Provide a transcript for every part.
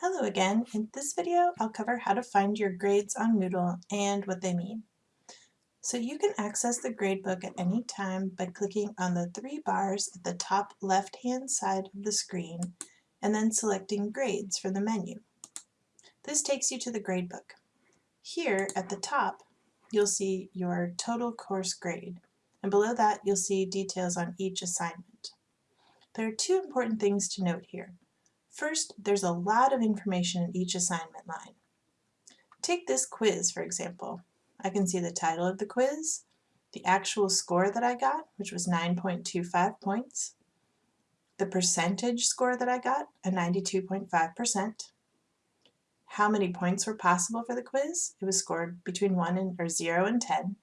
Hello again. In this video, I'll cover how to find your grades on Moodle and what they mean. So you can access the gradebook at any time by clicking on the three bars at the top left-hand side of the screen and then selecting Grades from the menu. This takes you to the gradebook. Here at the top, you'll see your total course grade, and below that you'll see details on each assignment. There are two important things to note here. First, there's a lot of information in each assignment line. Take this quiz, for example. I can see the title of the quiz, the actual score that I got, which was 9.25 points, the percentage score that I got, a 92.5%, how many points were possible for the quiz, it was scored between 1 and, or 0 and 10,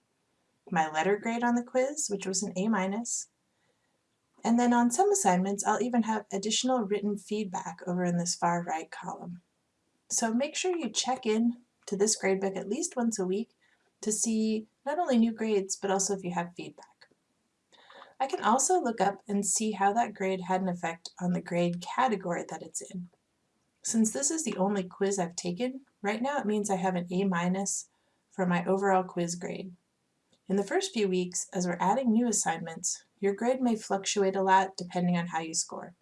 my letter grade on the quiz, which was an A minus, and then on some assignments, I'll even have additional written feedback over in this far right column. So make sure you check in to this gradebook at least once a week to see not only new grades, but also if you have feedback. I can also look up and see how that grade had an effect on the grade category that it's in. Since this is the only quiz I've taken, right now it means I have an A minus for my overall quiz grade. In the first few weeks, as we're adding new assignments, your grade may fluctuate a lot depending on how you score.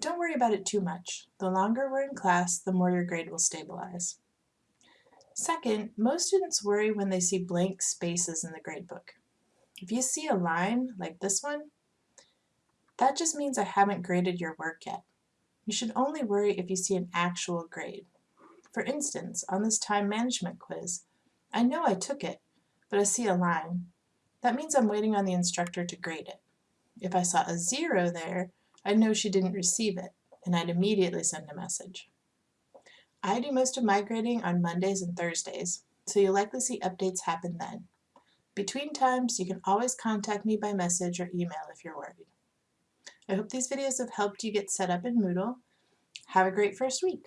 Don't worry about it too much. The longer we're in class, the more your grade will stabilize. Second, most students worry when they see blank spaces in the gradebook. If you see a line like this one, that just means I haven't graded your work yet. You should only worry if you see an actual grade. For instance, on this time management quiz, I know I took it, but I see a line. That means I'm waiting on the instructor to grade it. If I saw a zero there, I'd know she didn't receive it, and I'd immediately send a message. I do most of my grading on Mondays and Thursdays, so you'll likely see updates happen then. Between times, you can always contact me by message or email if you're worried. I hope these videos have helped you get set up in Moodle. Have a great first week.